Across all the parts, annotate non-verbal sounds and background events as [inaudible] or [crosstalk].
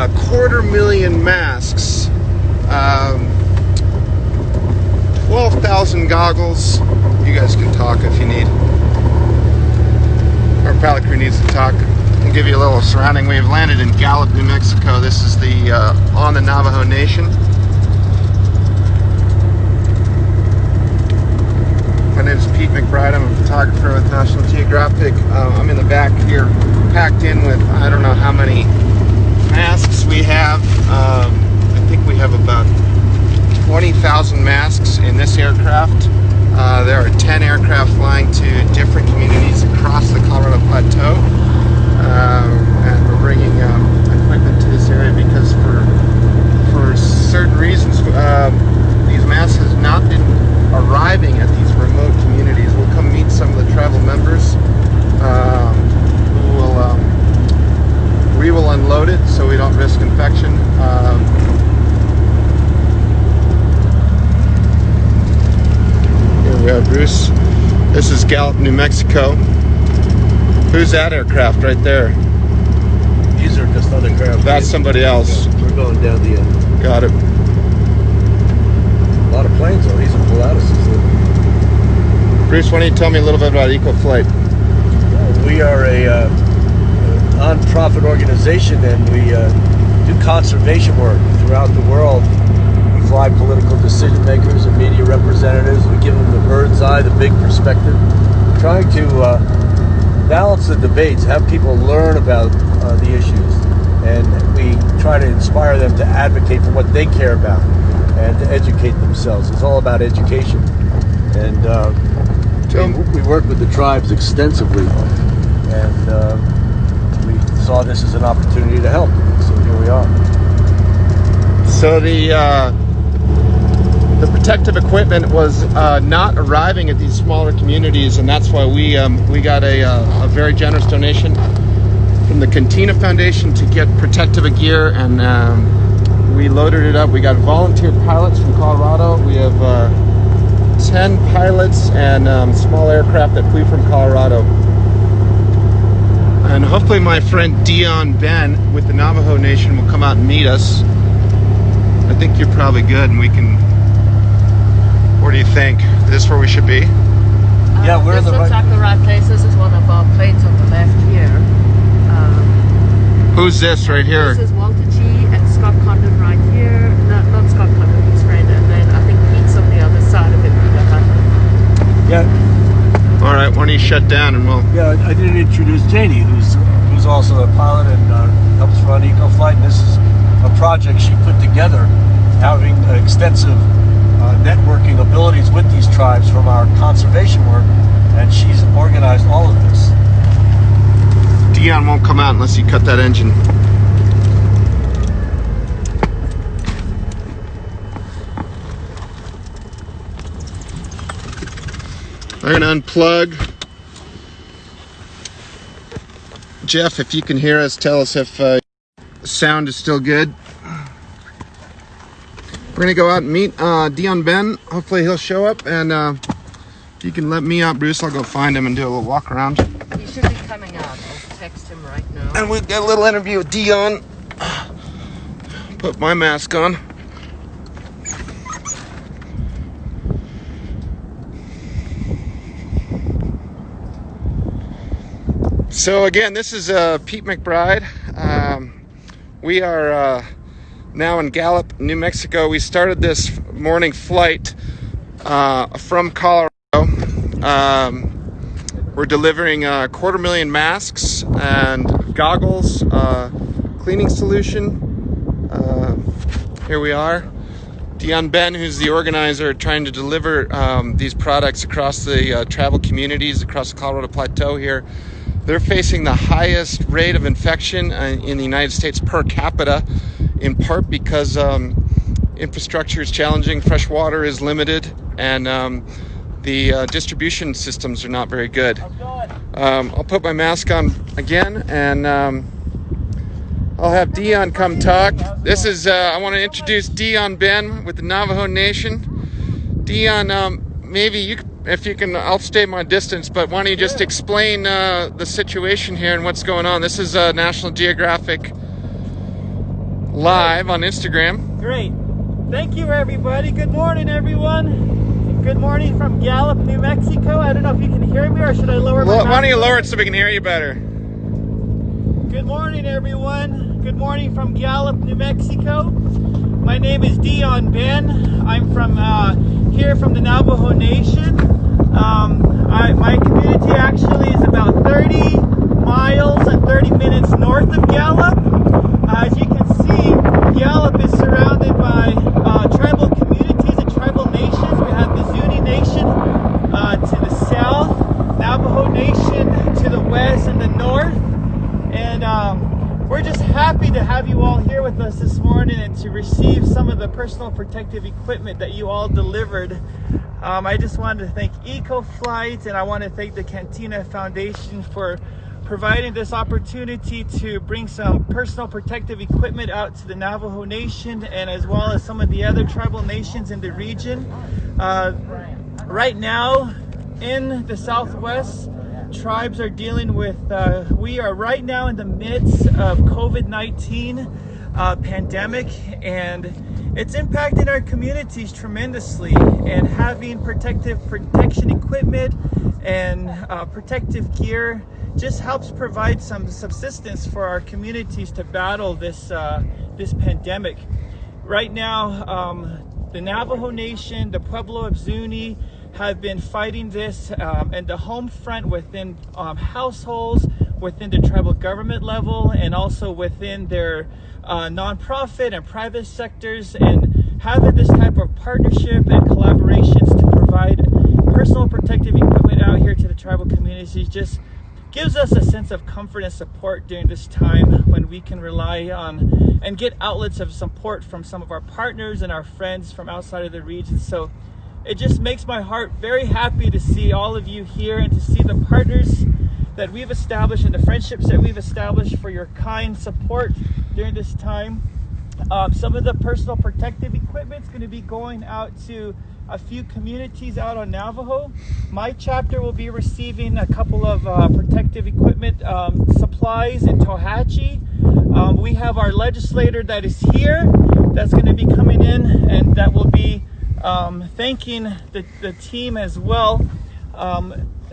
a quarter million masks, um, 12,000 goggles. You guys can talk if you need. Our pilot crew needs to talk. I'll give you a little surrounding. We've landed in Gallup, New Mexico. This is the uh, on the Navajo Nation. My name is Pete McBride. I'm a photographer with National Geographic. Uh, I'm in the back here, packed in with I don't know how many masks we have. Um, I think we have about 20,000 masks in this aircraft. Uh, there are 10 aircraft flying to different communities across the Colorado Plateau. Um, and we're bringing um, equipment to this area because for for certain reasons, um, these masks have not been arriving at these remote communities. We'll come meet some of the tribal members um, who will um, we will unload it so we don't risk infection. Um, here we are, Bruce. This is Gallup, New Mexico. Who's that aircraft right there? These are just other craft. That's somebody else. We're going down the end. Got it. A lot of planes though. These are Pilatuses. Bruce, why don't you tell me a little bit about EcoFlight? We are a uh, non-profit organization and we uh, do conservation work throughout the world. We fly political decision makers and media representatives. We give them the bird's eye, the big perspective, We're trying to uh, balance the debates, have people learn about uh, the issues, and we try to inspire them to advocate for what they care about and to educate themselves. It's all about education. And uh, we, we work with the tribes extensively, and uh, saw this as an opportunity to help. So here we are. So the uh, the protective equipment was uh, not arriving at these smaller communities, and that's why we um, we got a, uh, a very generous donation from the Cantina Foundation to get protective gear, and um, we loaded it up. We got volunteer pilots from Colorado. We have uh, ten pilots and um, small aircraft that flew from Colorado. And hopefully my friend Dion Ben with the Navajo Nation will come out and meet us. I think you're probably good and we can what do you think? Is this where we should be? Yeah, we're this in the looks right- like the right place. This is one of our planes on the left here. Um, Who's this right here? this is Walter G and Scott Condon right here. No, not Scott Condon, his friend. And then I think Pete's on the other side of it, Peter Hutton. Yeah, All right, why don't you shut down and we'll. yeah. I didn't introduce Janie, who's who's also a pilot and uh, helps run EcoFlight. And this is a project she put together, having extensive uh, networking abilities with these tribes from our conservation work, and she's organized all of this. Dion won't come out unless you cut that engine. I'm gonna unplug. Jeff, if you can hear us, tell us if uh, sound is still good. We're gonna go out and meet uh, Dion Ben. Hopefully he'll show up, and uh, if you can let me out, Bruce, I'll go find him and do a little walk around. He should be coming out. I'll text him right now. And we'll get a little interview with Dion. Put my mask on. So again, this is uh, Pete McBride. Um, we are uh, now in Gallup, New Mexico. We started this morning flight uh, from Colorado. Um, we're delivering a quarter million masks and goggles, uh, cleaning solution. Uh, here we are. Dion Ben, who's the organizer, trying to deliver um, these products across the uh, travel communities across the Colorado Plateau here. They're facing the highest rate of infection uh, in the United States per capita, in part because um, infrastructure is challenging, fresh water is limited, and um, the uh, distribution systems are not very good. Um, I'll put my mask on again and um, I'll have Dion come talk. This is, uh, I want to introduce Dion Ben with the Navajo Nation. Dion, um, maybe you, c- if you can, I'll stay my distance, but why don't you just explain uh, the situation here and what's going on? This is uh, National Geographic live on Instagram. Great. Thank you, everybody. Good morning, everyone. Good morning from Gallup, New Mexico. I don't know if you can hear me or should I lower my Lo- why don't you lower it so we can hear you better? Good morning, everyone. Good morning from Gallup, New Mexico. My name is Dion Ben. I'm from uh, here from the Navajo Nation. Um, I, my community actually is about 30 miles and 30 minutes north of Gallup. Uh, as you can see, Gallup is surrounded by uh, tribal communities and tribal nations. We have the Zuni Nation uh, to the south, Navajo Nation to the west and the north. And um, we're just happy to have you all here with us this morning and to receive some of the personal protective equipment that you all delivered. Um, I just wanted to thank EcoFlight and I want to thank the Cantina Foundation for providing this opportunity to bring some personal protective equipment out to the Navajo Nation and as well as some of the other tribal nations in the region. Uh, right now in the Southwest, tribes are dealing with, uh, we are right now in the midst of COVID-19 uh, pandemic and it's impacting our communities tremendously and having protective protection equipment and uh, protective gear just helps provide some subsistence for our communities to battle this uh, this pandemic. Right now, um, the Navajo Nation, the Pueblo of Zuni, have been fighting this um, and the home front within um, households, within the tribal government level, and also within their uh, nonprofit and private sectors, and having this type of partnership and collaborations to provide personal protective equipment out here to the tribal communities just gives us a sense of comfort and support during this time when we can rely on and get outlets of support from some of our partners and our friends from outside of the region. So it just makes my heart very happy to see all of you here and to see the partners that we've established and the friendships that we've established for your kind support during this time. Um, some of the personal protective equipment is going to be going out to a few communities out on Navajo. My chapter will be receiving a couple of uh, protective equipment um, supplies in Tohatchi. Um, we have our legislator that is here that's going to be coming in and that will be um, thanking the, the team as well.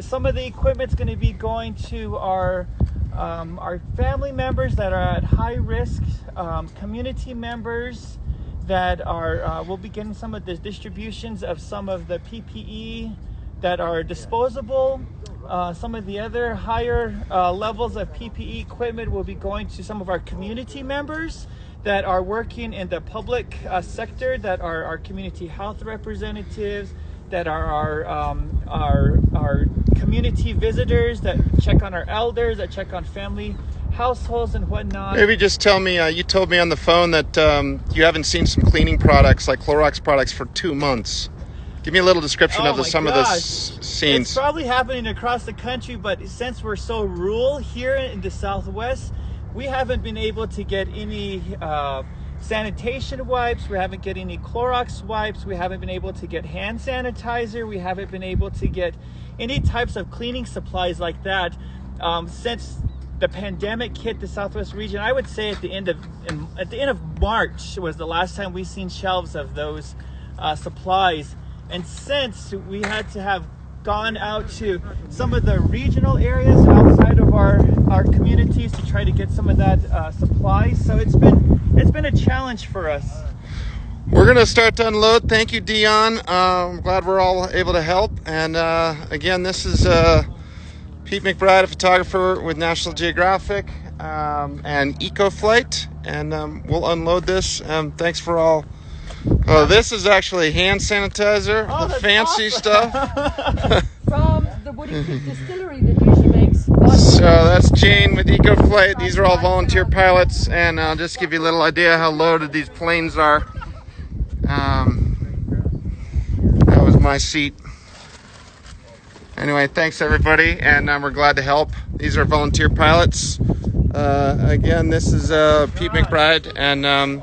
Some of the equipment's going to be going to our um, our family members that are at high risk, um, community members that are uh, we'll be getting some of the distributions of some of the PPE that are disposable. Uh, some of the other higher uh, levels of PPE equipment will be going to some of our community members that are working in the public uh, sector, that are our community health representatives, that are our, um, our, our community visitors, that check on our elders, that check on family households and whatnot. Maybe just tell me. Uh, you told me on the phone that um, you haven't seen some cleaning products like Clorox products for two months. Give me a little description Oh of the, some of the s- scenes. It's probably happening across the country, but since we're so rural here in the Southwest, we haven't been able to get any uh, sanitation wipes. We haven't get any Clorox wipes. We haven't been able to get hand sanitizer. We haven't been able to get any types of cleaning supplies like that um, since the pandemic hit the Southwest region. I would say at the end of in, at the end of March was the last time we seen shelves of those uh, supplies. And since we had to have gone out to some of the regional areas outside of our, our communities to try to get some of that uh, supplies. So it's been it's been a challenge for us. We're gonna start to unload. Thank you, Dion. Uh, I'm glad we're all able to help. And uh, again, this is uh, Pete McBride, a photographer with National Geographic um, and EcoFlight, and um, we'll unload this. Um, thanks for all. Oh, this is actually hand sanitizer, Oh, the fancy awesome. stuff. [laughs] From the Woody Creek Distillery that usually makes So that's Jane with EcoFlight. These are all volunteer pilots, and I'll just give you a little idea how loaded these planes are. Um, that was my seat. Anyway, thanks everybody, and um, we're glad to help. These are volunteer pilots. Uh, again, this is uh, Pete McBride, and um,